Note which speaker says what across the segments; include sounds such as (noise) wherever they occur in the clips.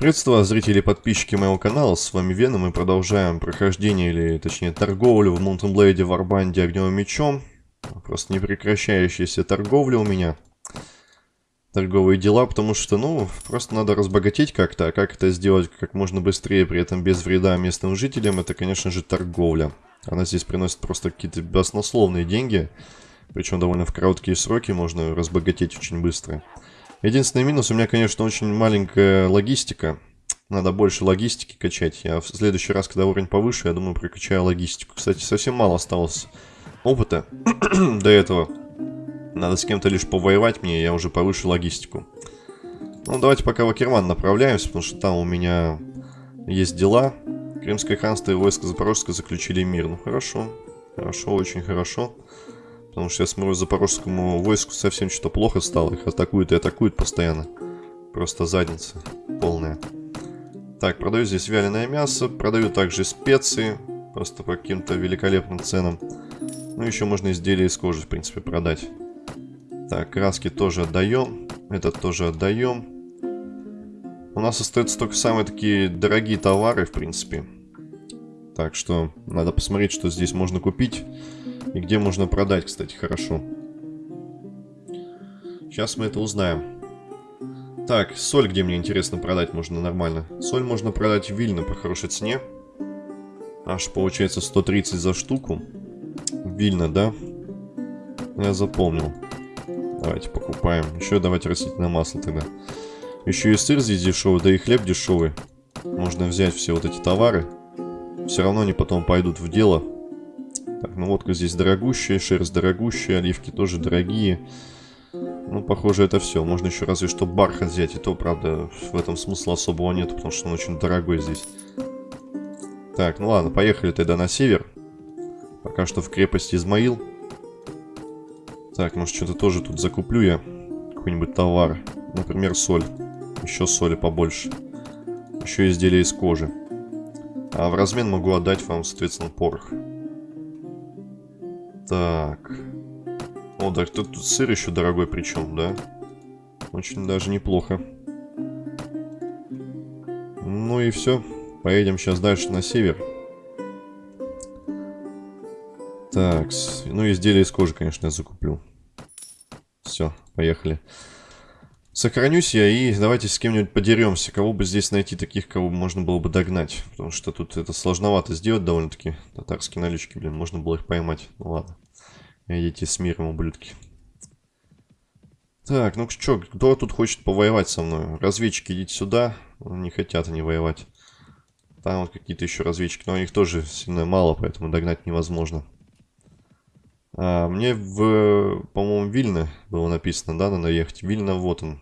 Speaker 1: Приветствую зрители и подписчики моего канала, с вами Вена, мы продолжаем прохождение, или точнее торговлю в Mountain Blade Варбанде огневым мечом. Просто непрекращающаяся торговля у меня. Торговые дела, потому что, ну, просто надо разбогатеть как-то, а как это сделать как можно быстрее, при этом без вреда местным жителям, это, конечно же, торговля. Она здесь приносит просто какие-то баснословные деньги, причем довольно в короткие сроки можно разбогатеть очень быстро. Единственный минус у меня, конечно, очень маленькая логистика. Надо больше логистики качать. Я в следующий раз, когда уровень повыше, я думаю, прокачаю логистику. Кстати, совсем мало осталось опыта (clears throat) до этого. Надо с кем-то лишь повоевать мне, я уже повыше логистику. Ну, давайте пока в Акерман направляемся, потому что там у меня есть дела. Крымское ханство и войско Запорожска заключили мир. Ну, хорошо. Хорошо, очень хорошо. Потому что я смотрю, запорожскому войску совсем что-то плохо стало. Их атакуют и атакуют постоянно. Просто задница полная. Так, продаю здесь вяленое мясо. Продаю также специи. Просто по каким-то великолепным ценам. Ну, еще можно изделия из кожи, в принципе, продать. Так, краски тоже отдаем. Этот тоже отдаем. У нас остаются только самые такие дорогие товары, в принципе. Так что надо посмотреть, что здесь можно купить. И где можно продать, кстати, хорошо. Сейчас мы это узнаем. Так, соль где мне интересно продать можно нормально. Соль можно продать в Вильно по хорошей цене. Аж получается 130 за штуку. Вильно, да? Я запомнил. Давайте покупаем. Еще давайте растительное масло тогда. Еще и сыр здесь дешевый, да и хлеб дешевый. Можно взять все вот эти товары. Все равно они потом пойдут в дело. Так, ну водка здесь дорогущая, шерсть дорогущая, оливки тоже дорогие. Ну, похоже, это все. Можно еще разве что бархат взять. И то, правда, в этом смысла особого нет, потому что он очень дорогой здесь. Так, ну ладно, поехали тогда на север. Пока что в крепости Измаил. Так, может, что-то тоже тут закуплю я. Какой-нибудь товар. Например, соль. Еще соли побольше. Еще изделия из кожи. А в размен могу отдать вам, соответственно, порох. Так. О, да, тут, тут сыр еще дорогой причем, да? Очень даже неплохо. Ну и все. Поедем сейчас дальше на север. Так, ну изделия из кожи, конечно, я закуплю. Все, поехали. Сохранюсь я и давайте с кем-нибудь подеремся. Кого бы здесь найти таких, кого можно было бы догнать. Потому что тут это сложновато сделать довольно-таки. Татарские налички, блин, можно было их поймать. Ну ладно. Идите с миром, ублюдки. Так, ну что, кто тут хочет повоевать со мной? Разведчики, идите сюда. Не хотят они воевать. Там вот какие-то еще разведчики, но у них тоже сильно мало, поэтому догнать невозможно. А, мне в, по-моему, Вильно было написано, да, надо ехать. Вильно, вот он.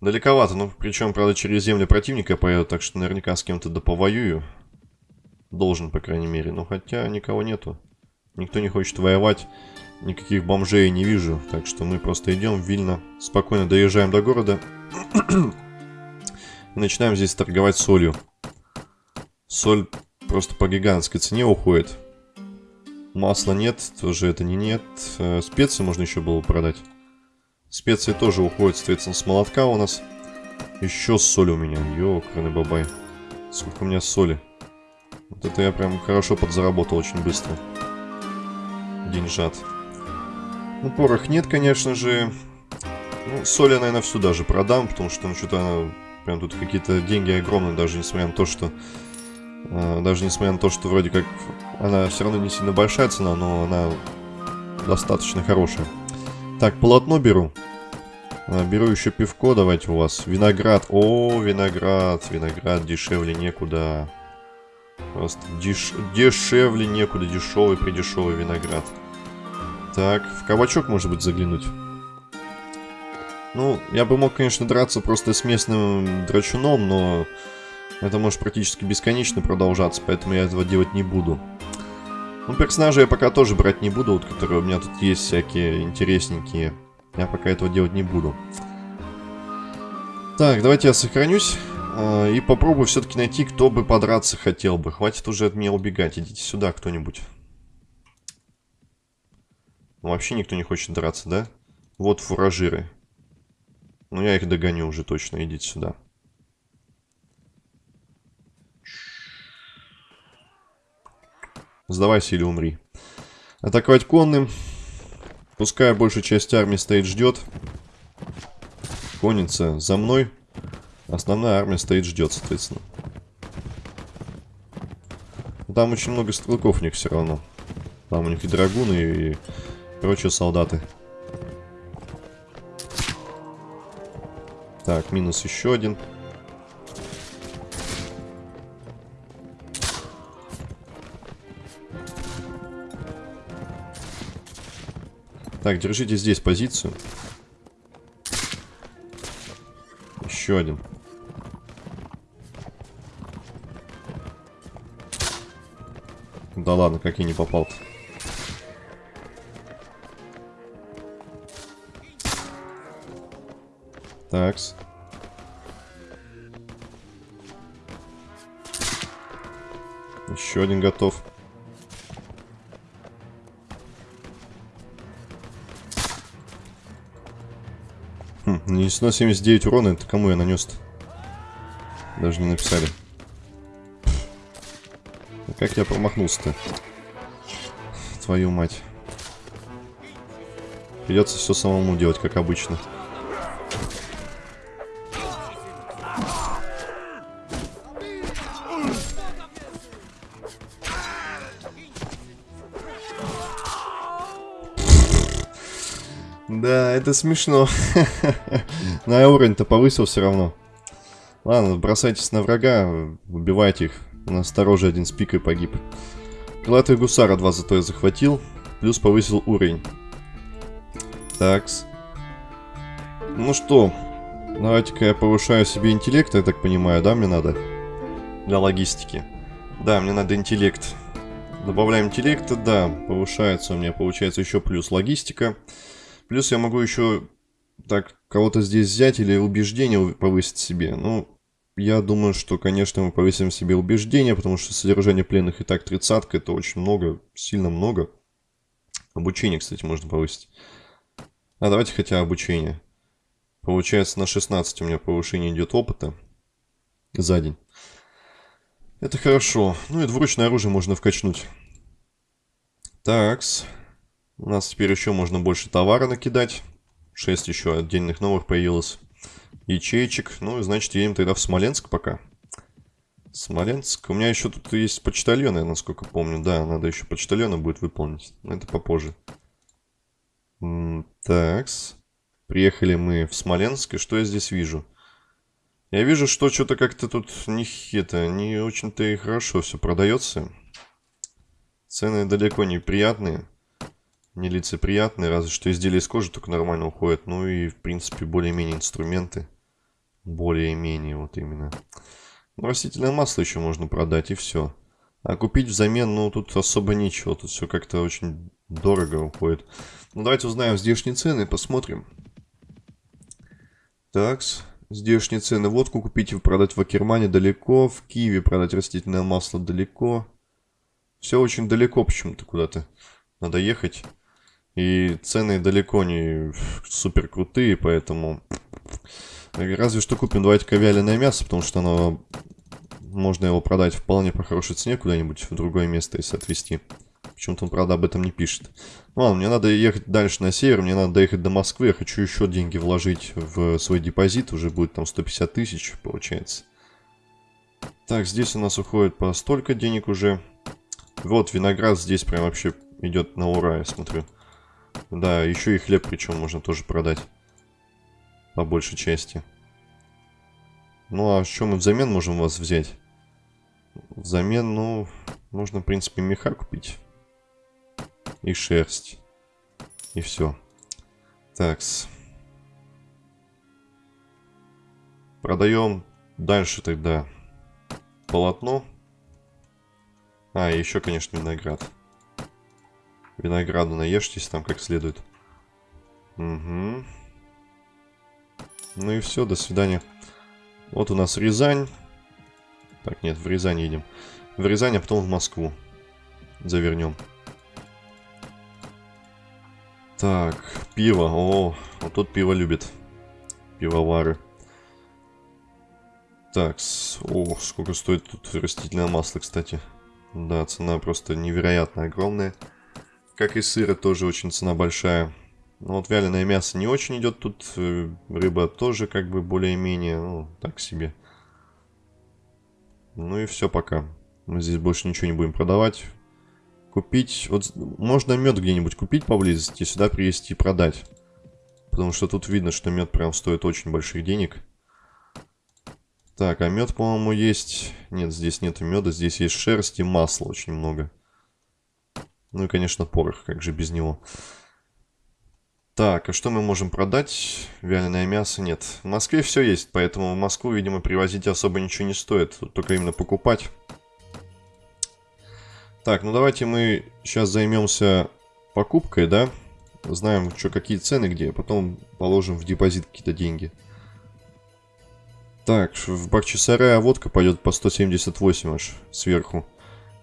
Speaker 1: Далековато, ну, причем, правда, через земли противника поеду, так что наверняка с кем-то доповоюю. Должен, по крайней мере. Но хотя никого нету. Никто не хочет воевать. Никаких бомжей не вижу. Так что мы просто идем в Вильно. Спокойно доезжаем до города. И начинаем здесь торговать солью. Соль просто по гигантской цене уходит. Масла нет, тоже это не нет. Э, специи можно еще было продать. Специи тоже уходят, соответственно, с молотка у нас. Еще соль у меня. Ёкарный бабай. Сколько у меня соли. Вот это я прям хорошо подзаработал очень быстро. Деньжат. Ну, порох нет, конечно же. Ну, соль я, наверное, всю даже продам, потому что, ну, что-то прям тут какие-то деньги огромные, даже несмотря на то, что даже несмотря на то, что вроде как она все равно не сильно большая цена, но она достаточно хорошая. Так, полотно беру. А, беру еще пивко, давайте у вас. Виноград. О, виноград. Виноград дешевле некуда. Просто деш... дешевле некуда. Дешевый, придешевый виноград. Так, в кабачок, может быть, заглянуть. Ну, я бы мог, конечно, драться просто с местным драчуном, но это может практически бесконечно продолжаться, поэтому я этого делать не буду. Ну, персонажей я пока тоже брать не буду, вот, которые у меня тут есть всякие интересненькие. Я пока этого делать не буду. Так, давайте я сохранюсь. Э, и попробую все-таки найти, кто бы подраться хотел бы. Хватит уже от меня убегать. Идите сюда кто-нибудь. Ну, вообще никто не хочет драться, да? Вот фуражиры. Ну, я их догоню уже точно. Идите сюда. Сдавайся или умри. Атаковать конным. Пускай большая часть армии стоит, ждет. Конница за мной. Основная армия стоит, ждет, соответственно. Там очень много стрелков у них все равно. Там у них и драгуны, и прочие солдаты. Так, минус еще один. Так, держите здесь позицию. Еще один. Да ладно, как я не попал-то. Такс. Еще один готов. Хм, нанесено 79 урона. Это кому я нанес-то? Даже не написали. Как я промахнулся-то? Твою мать. Придется все самому делать, как обычно. Это смешно. (laughs) Но уровень-то повысил все равно. Ладно, бросайтесь на врага, убивайте их. У нас стороже один с пикой погиб. Крылатый гусара 2 зато я захватил. Плюс повысил уровень. Такс. Ну что, давайте-ка я повышаю себе интеллект, я так понимаю, да, мне надо? Для логистики. Да, мне надо интеллект. Добавляем интеллекта, да, повышается у меня, получается еще плюс логистика. Плюс я могу еще так кого-то здесь взять или убеждение повысить себе. Ну, я думаю, что, конечно, мы повысим себе убеждение, потому что содержание пленных и так тридцатка, это очень много, сильно много. Обучение, кстати, можно повысить. А давайте хотя обучение. Получается, на 16 у меня повышение идет опыта за день. Это хорошо. Ну и двуручное оружие можно вкачнуть. Такс. У нас теперь еще можно больше товара накидать. 6 еще отдельных новых появилось. Ячеечек. Ну, значит, едем тогда в Смоленск пока. Смоленск. У меня еще тут есть почтальоны, насколько помню. Да, надо еще почтальона будет выполнить. Но это попозже. Такс. Приехали мы в Смоленск. И что я здесь вижу? Я вижу, что что-то как-то тут не, это, не очень-то и хорошо все продается. Цены далеко не приятные нелицеприятные, разве что изделия из кожи только нормально уходят. Ну и, в принципе, более-менее инструменты. Более-менее, вот именно. Ну, растительное масло еще можно продать, и все. А купить взамен, ну, тут особо ничего. Тут все как-то очень дорого уходит. Ну, давайте узнаем здешние цены, посмотрим. Такс. Здешние цены. Водку купить и продать в Акермане далеко. В Киеве продать растительное масло далеко. Все очень далеко почему-то куда-то. Надо ехать. И цены далеко не супер крутые, поэтому... Разве что купим, давайте-ка мясо, потому что оно... Можно его продать вполне по хорошей цене куда-нибудь в другое место, если отвезти. Почему-то он, правда, об этом не пишет. Ладно, мне надо ехать дальше на север, мне надо доехать до Москвы. Я хочу еще деньги вложить в свой депозит. Уже будет там 150 тысяч, получается. Так, здесь у нас уходит по столько денег уже. Вот, виноград здесь прям вообще идет на ура, я смотрю. Да, еще и хлеб причем можно тоже продать. По большей части. Ну, а что мы взамен можем вас взять? Взамен, ну, можно, в принципе, меха купить. И шерсть. И все. Такс. Продаем дальше тогда полотно. А, еще, конечно, виноград. Винограду наешьтесь там как следует. Угу. Ну и все, до свидания. Вот у нас Рязань. Так, нет, в Рязань едем. В Рязань, а потом в Москву. Завернем. Так, пиво. О, вот тут пиво любит. пивовары. Так, о, сколько стоит тут растительное масло, кстати. Да, цена просто невероятно огромная. Как и сыра, тоже очень цена большая. Но вот вяленое мясо не очень идет тут. Э, рыба тоже как бы более-менее, ну, так себе. Ну и все пока. Мы здесь больше ничего не будем продавать. Купить... Вот можно мед где-нибудь купить поблизости, сюда привезти и продать. Потому что тут видно, что мед прям стоит очень больших денег. Так, а мед, по-моему, есть... Нет, здесь нет меда, здесь есть шерсть и масло очень много. Ну и, конечно, порох, как же без него. Так, а что мы можем продать? Вяленое мясо нет. В Москве все есть, поэтому в Москву, видимо, привозить особо ничего не стоит. Тут только именно покупать. Так, ну давайте мы сейчас займемся покупкой, да? Знаем, что какие цены где, а потом положим в депозит какие-то деньги. Так, в Бахчисарая водка пойдет по 178 аж сверху.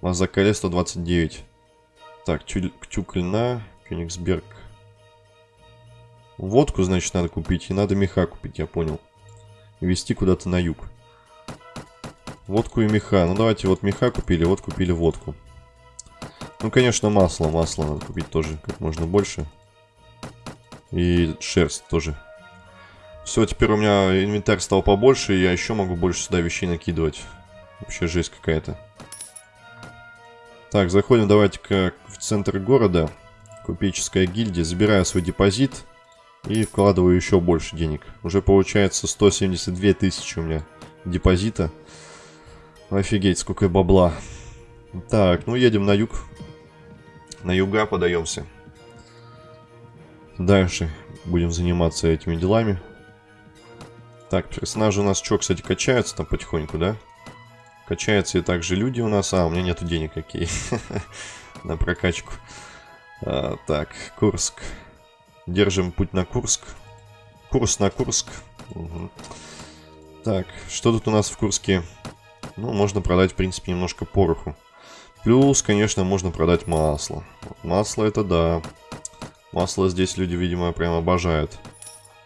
Speaker 1: Мазакале 129. Так, Тюкльна, Кёнигсберг. Водку, значит, надо купить. И надо меха купить, я понял. И везти куда-то на юг. Водку и меха. Ну, давайте вот меха купили, вот купили водку. Ну, конечно, масло. Масло надо купить тоже как можно больше. И шерсть тоже. Все, теперь у меня инвентарь стал побольше, и я еще могу больше сюда вещей накидывать. Вообще жесть какая-то. Так, заходим давайте-ка в центр города. Купеческая гильдия. Забираю свой депозит. И вкладываю еще больше денег. Уже получается 172 тысячи у меня депозита. Офигеть, сколько бабла. Так, ну едем на юг. На юга подаемся. Дальше будем заниматься этими делами. Так, персонажи у нас что, кстати, качаются там потихоньку, да? Качаются и также люди у нас. А, у меня нету денег, какие (laughs) На прокачку. А, так, Курск. Держим путь на Курск. Курс на Курск. Так, что тут у нас в Курске? Ну, можно продать, в принципе, немножко пороху. Плюс, конечно, можно продать масло. Масло это да. Масло здесь люди, видимо, прям обожают.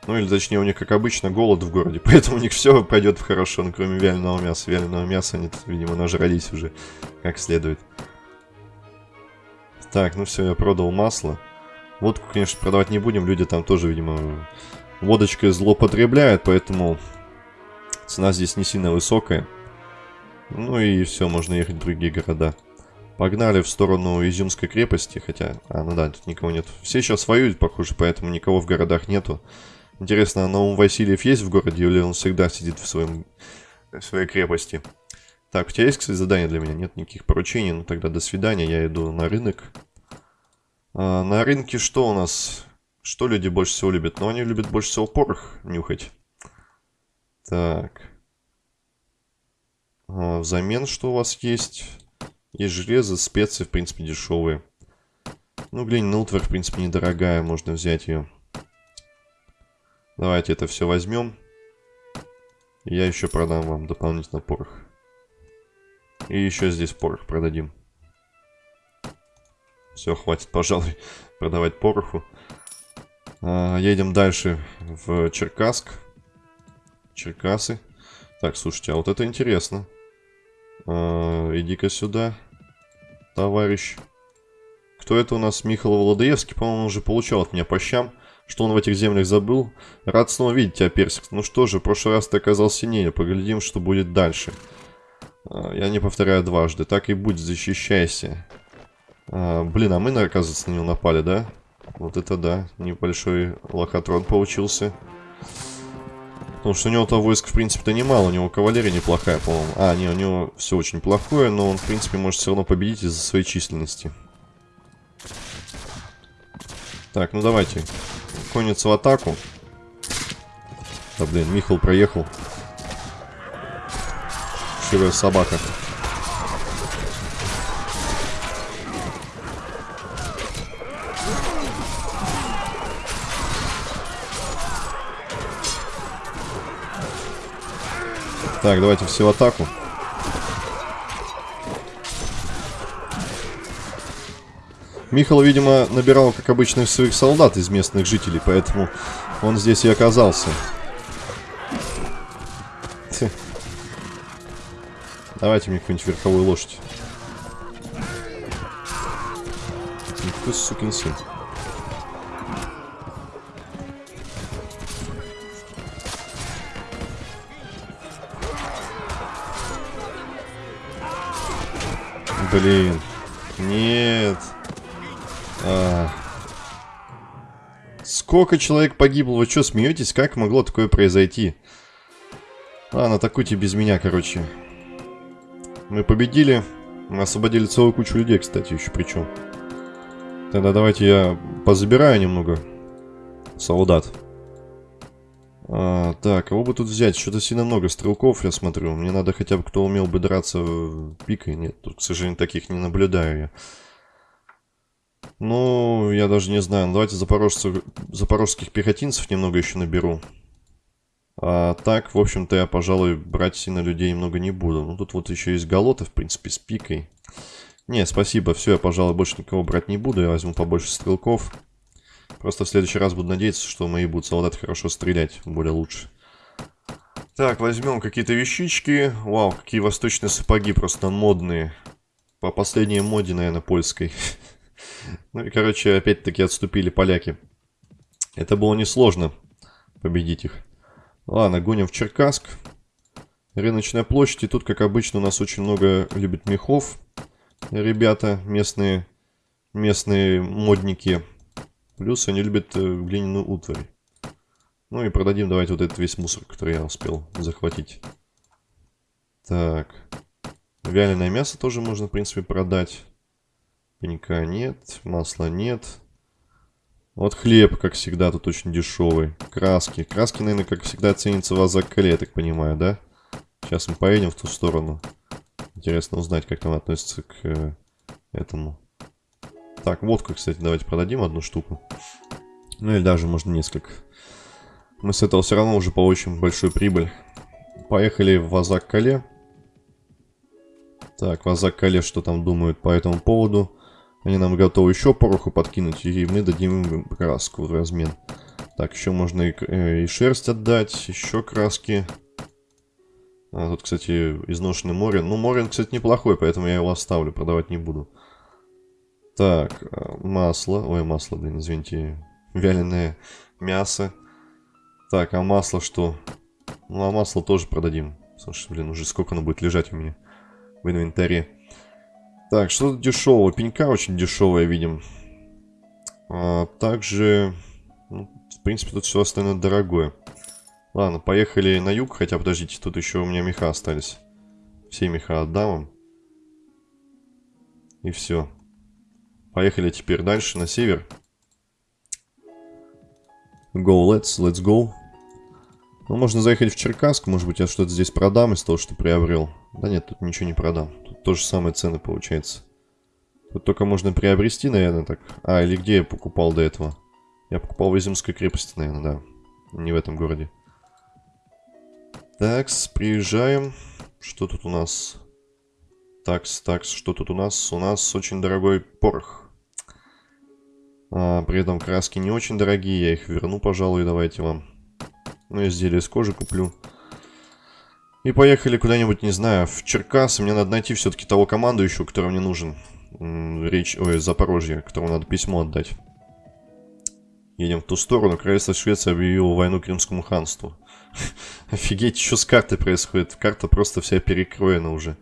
Speaker 1: Ну или точнее у них, как обычно, голод в городе, (laughs) поэтому у них все пойдет хорошо, ну, кроме вяленого мяса. Вяленого мяса они, видимо, нажрались уже как следует. Так, ну все, я продал масло. Водку, конечно, продавать не будем, люди там тоже, видимо, водочкой злоупотребляют, поэтому цена здесь не сильно высокая. Ну и все, можно ехать в другие города. Погнали в сторону Изюмской крепости, хотя... А, ну да, тут никого нет. Все сейчас воюют, похоже, поэтому никого в городах нету. Интересно, а Наум Васильев есть в городе, или он всегда сидит в, своем, в своей крепости? Так, у тебя есть, кстати, задание для меня? Нет никаких поручений, ну тогда до свидания, я иду на рынок. А, на рынке что у нас? Что люди больше всего любят? Ну, они любят больше всего порох нюхать. Так. А, взамен что у вас есть? Есть железо, специи, в принципе, дешевые. Ну, глянь, Нилтвер, в принципе, недорогая, можно взять ее. Давайте это все возьмем. Я еще продам вам дополнительно порох. И еще здесь порох продадим. Все, хватит, (laughs) пожалуй, продавать пороху. А, едем дальше в Черкасск. Черкасы. Так, слушайте, а вот это интересно. А, Иди-ка сюда, товарищ. Кто это у нас? Михаил Володоевский. По-моему, уже получал от меня по щам. Что он в этих землях забыл? Рад снова видеть тебя, Персик. Ну что же, в прошлый раз ты оказался сильнее. Поглядим, что будет дальше. А, я не повторяю дважды. Так и будь, защищайся. А, блин, а мы, оказывается, на него напали, да? Вот это да. Небольшой лохотрон получился. Потому что у него-то войск, в принципе-то немало. У него кавалерия неплохая, по-моему. А, не, у него все очень плохое, но он, в принципе, может все равно победить из-за своей численности. Так, ну давайте. Конец в атаку. Да, блин, Михал проехал. Ширая собака. Так, давайте все в атаку. Михал, видимо, набирал, как обычно, своих солдат из местных жителей, поэтому он здесь и оказался. Давайте мне какую-нибудь верховую лошадь. Ты сукин сын. Блин. Нет. А. Сколько человек погибло? Вы что, смеетесь? Как могло такое произойти? Ладно, атакуйте без меня, короче. Мы победили. Мы освободили целую кучу людей, кстати, еще причем. Тогда давайте я позабираю немного солдат. А, так, кого бы тут взять? Что-то сильно много стрелков, я смотрю. Мне надо хотя бы кто умел бы драться пикой. Нет, тут, к сожалению, таких не наблюдаю я. Ну, я даже не знаю. Давайте запорожцев, запорожских пехотинцев немного еще наберу. А так, в общем-то, я, пожалуй, брать сильно людей много не буду. Ну, тут вот еще есть галоты, в принципе, с пикой. Не, спасибо, все, я, пожалуй, больше никого брать не буду. Я возьму побольше стрелков. Просто в следующий раз буду надеяться, что мои будут солдаты хорошо стрелять, более лучше. Так, возьмем какие-то вещички. Вау, какие восточные сапоги, просто модные. По последней моде, наверное, польской. (laughs) Ну и, короче, опять-таки отступили поляки. Это было несложно победить их. Ладно, гоним в Черкасск. Рыночная площадь. И тут, как обычно, у нас очень много любит мехов. Ребята, местные, местные модники. Плюс они любят э, глиняную утварь. Ну и продадим давайте вот этот весь мусор, который я успел захватить. Так. Вяленое мясо тоже можно, в принципе, продать. Пенька нет, масла нет. Вот хлеб, как всегда, тут очень дешевый. Краски. Краски, наверное, как всегда, ценятся в Азакале, я так понимаю, да? Сейчас мы поедем в ту сторону. Интересно узнать, как там относится к э, этому. Так, водку, кстати, давайте продадим одну штуку. Ну или даже, можно, несколько. Мы с этого все равно уже получим большую прибыль. Поехали в Азак-Кале. Так, в Азак-Кале что там думают по этому поводу? Они нам готовы еще пороху подкинуть, и мы дадим им краску в размен. Так, еще можно и, э, и шерсть отдать, еще краски. А, тут, кстати, изношенный Морин. Ну, Морин, кстати, неплохой, поэтому я его оставлю, продавать не буду. Так, э, масло. Ой, масло, блин, извините. Вяленое мясо. Так, а масло что? Ну, а масло тоже продадим. Слушай, блин, уже сколько оно будет лежать у меня в инвентаре. Так, что-то дешевого. Пенька очень дешевая, видим. А, также, ну, в принципе, тут все остальное дорогое. Ладно, поехали на юг. Хотя, подождите, тут еще у меня меха остались. Все меха отдам вам. И все. Поехали теперь дальше, на север. Go, let's, let's go. Ну, можно заехать в Черкасск. Может быть, я что-то здесь продам из того, что приобрел. Да нет, тут ничего не продам. То же самое цены получается. Тут только можно приобрести, наверное, так. А, или где я покупал до этого? Я покупал в Изюмской крепости, наверное, да. Не в этом городе. Такс, приезжаем. Что тут у нас? Такс, такс, что тут у нас? У нас очень дорогой порох. А, при этом краски не очень дорогие, я их верну, пожалуй, давайте вам. Ну, изделие из кожи куплю. И поехали куда-нибудь, не знаю, в Черкасы. Мне надо найти все-таки того командующего, который мне нужен. Речь, ой, Запорожье, которому надо письмо отдать. Едем в ту сторону. Королевство Швеции объявило войну Крымскому ханству. (laughs) Офигеть, что с картой происходит? Карта просто вся перекроена уже.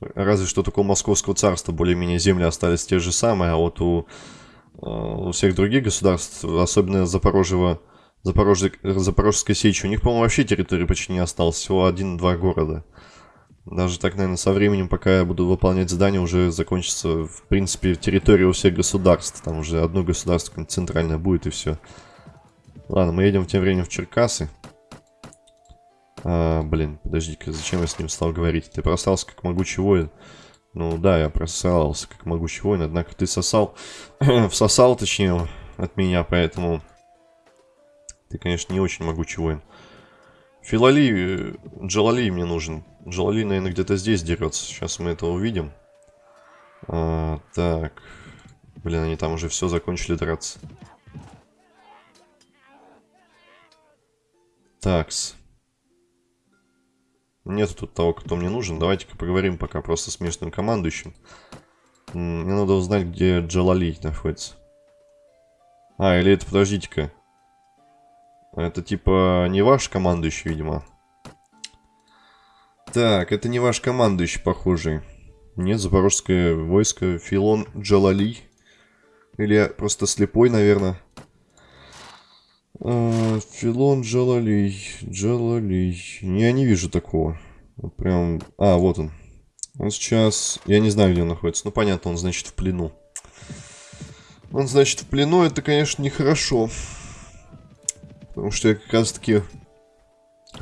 Speaker 1: Разве что только у Московского царства более-менее земли остались те же самые, а вот у, э, у всех других государств, особенно Запорожьего Запорож... Запорожской сечи. У них, по-моему, вообще территории почти не осталось. Всего один-два города. Даже так, наверное, со временем, пока я буду выполнять задание, уже закончится, в принципе, территория у всех государств. Там уже одно государство центральное будет и все. Ладно, мы едем тем временем в Черкасы. А, блин, подожди-ка, зачем я с ним стал говорить? Ты просрался как могучий воин. Ну да, я просрался как могучий воин, однако ты сосал, (clears throat) всосал, точнее, от меня, поэтому ты, конечно, не очень могучий воин. Филали, э, Джалали мне нужен. Джалали, наверное, где-то здесь дерется. Сейчас мы это увидим. А, так. Блин, они там уже все закончили драться. Такс. Нет тут того, кто мне нужен. Давайте-ка поговорим пока просто с местным командующим. Мне надо узнать, где Джалали находится. А, или это, подождите-ка. Это типа не ваш командующий, видимо. Так, это не ваш командующий, похожий. Нет, запорожское войско. Филон Джалали. Или я просто слепой, наверное. А, Филон Джалали. Джалали. Я не вижу такого. Прям... А, вот он. Он сейчас... Я не знаю, где он находится. Ну, понятно, он, значит, в плену. Он, значит, в плену. Это, конечно, нехорошо. Потому что я как раз-таки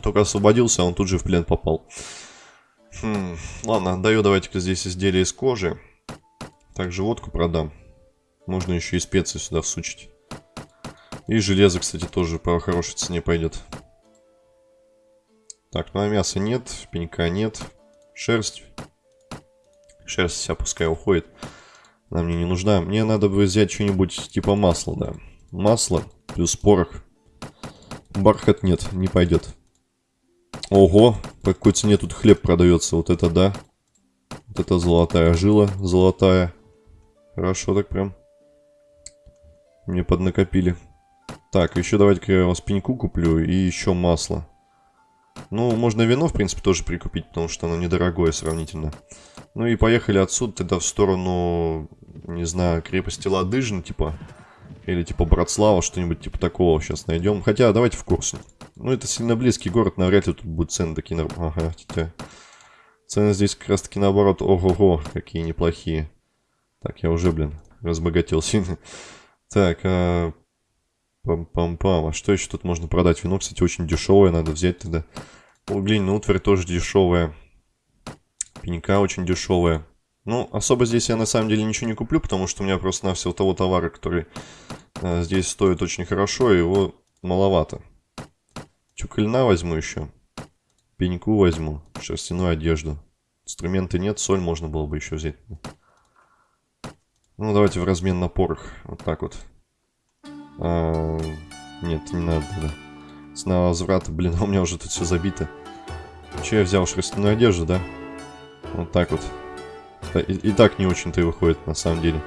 Speaker 1: только освободился, а он тут же в плен попал. Хм, ладно, даю давайте-ка здесь изделие из кожи. Также водку продам. Можно еще и специи сюда всучить. И железо, кстати, тоже по хорошей цене пойдет. Так, ну а мяса нет, пенька нет. Шерсть. Шерсть вся пускай уходит. Она мне не нужна. Мне надо бы взять что-нибудь типа масла, да. Масло плюс порох. Бархат нет, не пойдет. Ого, по какой цене тут хлеб продается. Вот это да. Вот это золотая жила, золотая. Хорошо так прям. Мне поднакопили. Так, еще давайте-ка я вас пеньку куплю и еще масло. Ну, можно вино, в принципе, тоже прикупить, потому что оно недорогое сравнительно. Ну и поехали отсюда тогда в сторону, не знаю, крепости Ладыжин, типа. Или типа Братслава, что-нибудь типа такого сейчас найдем. Хотя, давайте в курсе. Ну, это сильно близкий город, навряд ли тут будут цены такие... Нар... Ага, тетя. Цены здесь как раз таки наоборот, ого-го, какие неплохие. Так, я уже, блин, разбогател сильно. Так, а... Пам-пам-пам. А что еще тут можно продать? Вино, кстати, очень дешевое, надо взять тогда. Глиняная утварь тоже дешевая. Пенька очень дешевая. Ну, особо здесь я на самом деле ничего не куплю, потому что у меня просто на всего того товара, который э, здесь стоит очень хорошо, его маловато. Чукольна возьму еще. Пеньку возьму. Шерстяную одежду. Инструменты нет, соль можно было бы еще взять. Ну, давайте в размен на порох. Вот так вот. А, нет, не надо, да. Цена возврата, блин, (laughs) у меня уже тут все забито. Че я взял шерстяную одежду, да? Вот так вот. И, и так не очень-то и выходит, на самом деле.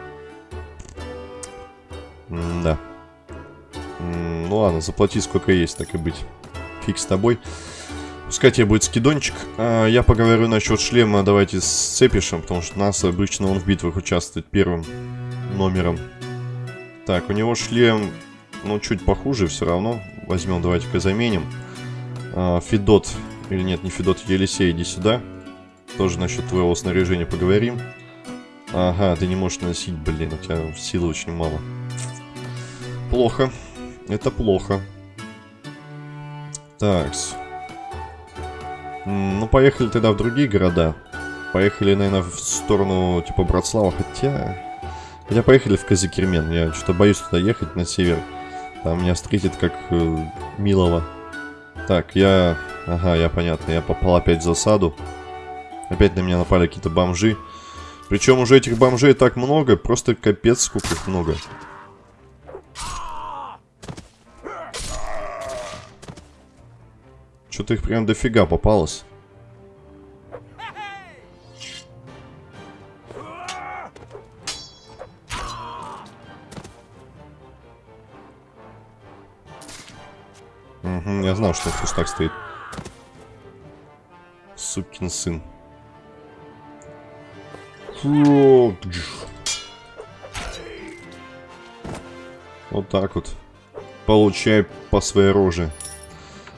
Speaker 1: М да. М ну ладно, заплати сколько есть, так и быть. Фиг с тобой. Пускай тебе будет скидончик. А, я поговорю насчет шлема, давайте с Цепишем, потому что нас обычно он в битвах участвует первым номером. Так, у него шлем, ну, чуть похуже все равно. Возьмем, давайте-ка заменим. А, Федот, или нет, не Федот, Елисей, иди сюда. Тоже насчет твоего снаряжения поговорим. Ага, ты не можешь носить, блин, у тебя силы очень мало. Плохо. Это плохо. Такс. Ну, поехали тогда в другие города. Поехали, наверное, в сторону, типа, Братслава. Хотя... Хотя поехали в Казикермен. Я что-то боюсь туда ехать, на север. Там меня встретит как э, милого. Так, я... Ага, я понятно. Я попал опять в засаду. Опять на меня напали какие-то бомжи. Причем уже этих бомжей так много, просто капец сколько их много. Что-то их прям дофига попалось. Я знал, что в так стоит. Сукин сын. Вот так вот. Получай по своей роже.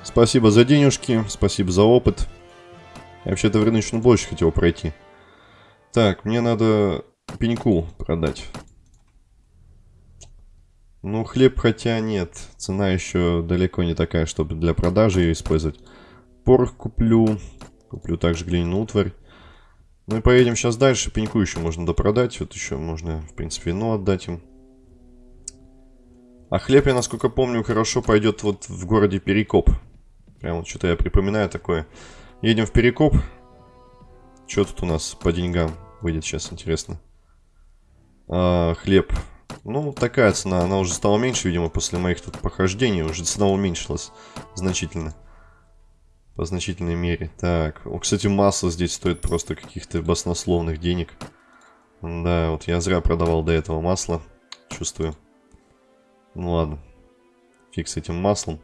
Speaker 1: Спасибо за денежки, спасибо за опыт. Я вообще-то в рыночную площадь хотел пройти. Так, мне надо пеньку продать. Ну, хлеб хотя нет. Цена еще далеко не такая, чтобы для продажи ее использовать. Порох куплю. Куплю также глиняную утварь. Ну и поедем сейчас дальше. Пеньку еще можно допродать. Вот еще можно, в принципе, вино отдать им. А хлеб, я, насколько помню, хорошо пойдет вот в городе Перекоп. Прям вот что-то я припоминаю такое. Едем в Перекоп. Что тут у нас по деньгам выйдет сейчас, интересно. А, хлеб. Ну, такая цена. Она уже стала меньше, видимо, после моих тут похождений. Уже цена уменьшилась значительно. По значительной мере. Так, о, кстати, масло здесь стоит просто каких-то баснословных денег. Да, вот я зря продавал до этого масло. Чувствую. Ну ладно. Фиг с этим маслом.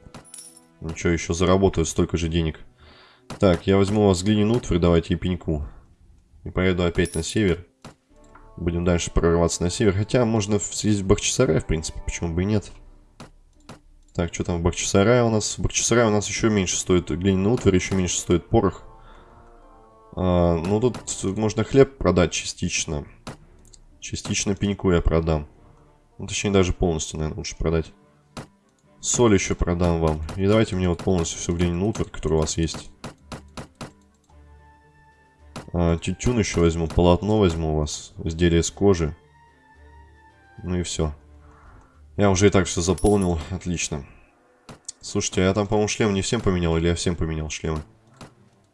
Speaker 1: Ничего, еще заработаю столько же денег. Так, я возьму у вас глиняную утварь, давайте и пеньку. И поеду опять на север. Будем дальше прорываться на север. Хотя можно съездить в Бахчисарай, в принципе, почему бы и нет. Так, что там в Бахчисарае у нас? В Бахчисарае у нас еще меньше стоит глиняный утварь, еще меньше стоит порох. А, ну, тут можно хлеб продать частично. Частично пеньку я продам. Ну, точнее, даже полностью, наверное, лучше продать. Соль еще продам вам. И давайте мне вот полностью всю глиняную утварь, которая у вас есть. А, тютюн еще возьму, полотно возьму у вас, изделие из кожи. Ну и все. Я уже и так все заполнил, отлично. Слушайте, а я там, по-моему, шлем не всем поменял, или я всем поменял шлемы?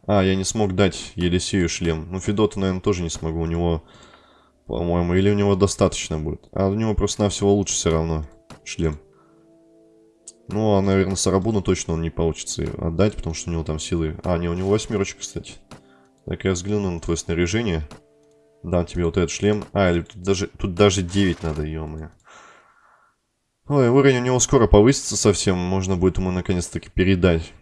Speaker 1: А, я не смог дать Елисею шлем. Ну, Федота, наверное, тоже не смогу, у него, по-моему, или у него достаточно будет. А у него просто-навсего лучше все равно шлем. Ну, а, наверное, Сарабуну точно он не получится отдать, потому что у него там силы... А, не, у него восьмерочка, кстати. Так, я взгляну на твое снаряжение. Дам тебе вот этот шлем. А, или тут даже, тут даже 9 надо, ё-моё. Ой, уровень у него скоро повысится совсем. Можно будет ему наконец-таки передать.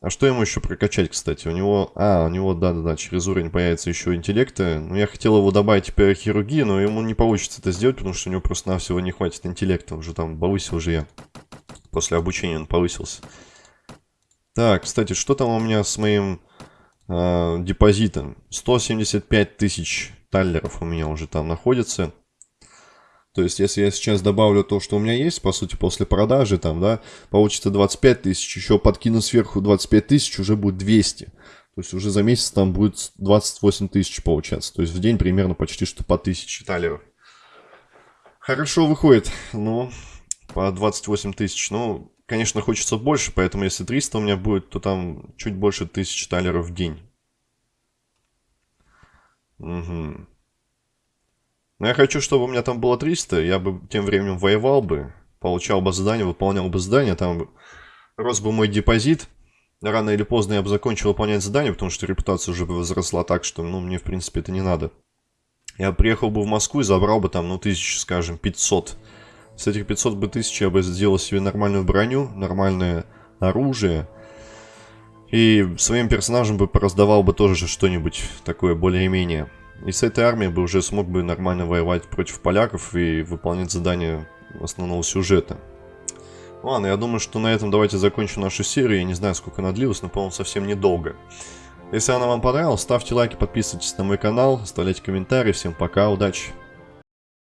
Speaker 1: А что ему еще прокачать, кстати? У него... А, у него, да-да-да, через уровень появится еще интеллекта. Ну, я хотел его добавить теперь хирургии, но ему не получится это сделать, потому что у него просто-навсего не хватит интеллекта. Уже там повысил же я. После обучения он повысился. Так, кстати, что там у меня с моим э, депозитом. 175 тысяч таллеров у меня уже там находится. То есть, если я сейчас добавлю то, что у меня есть, по сути, после продажи, там, да, получится 25 тысяч, еще подкину сверху 25 тысяч, уже будет 200. То есть, уже за месяц там будет 28 тысяч получаться. То есть, в день примерно почти что по 1000 талеров. Хорошо выходит, ну, по 28 тысяч. Ну, Конечно, хочется больше, поэтому если 300 у меня будет, то там чуть больше 1000 талеров в день. Угу. Но я хочу, чтобы у меня там было 300, я бы тем временем воевал бы, получал бы задание, выполнял бы задание, там рос бы мой депозит. Рано или поздно я бы закончил выполнять задание, потому что репутация уже возросла так, что, ну, мне, в принципе, это не надо. Я приехал бы в Москву и забрал бы там, ну, тысяч, скажем, 500 с этих 500 бы тысяч я бы сделал себе нормальную броню, нормальное оружие. И своим персонажам бы пораздавал бы тоже что-нибудь такое более-менее. И с этой армией бы уже смог бы нормально воевать против поляков и выполнять задания основного сюжета. Ладно, я думаю, что на этом давайте закончим нашу серию. Я не знаю, сколько она длилась, но, по-моему, совсем недолго. Если она вам понравилась, ставьте лайки, подписывайтесь на мой канал, оставляйте комментарии. Всем пока, удачи!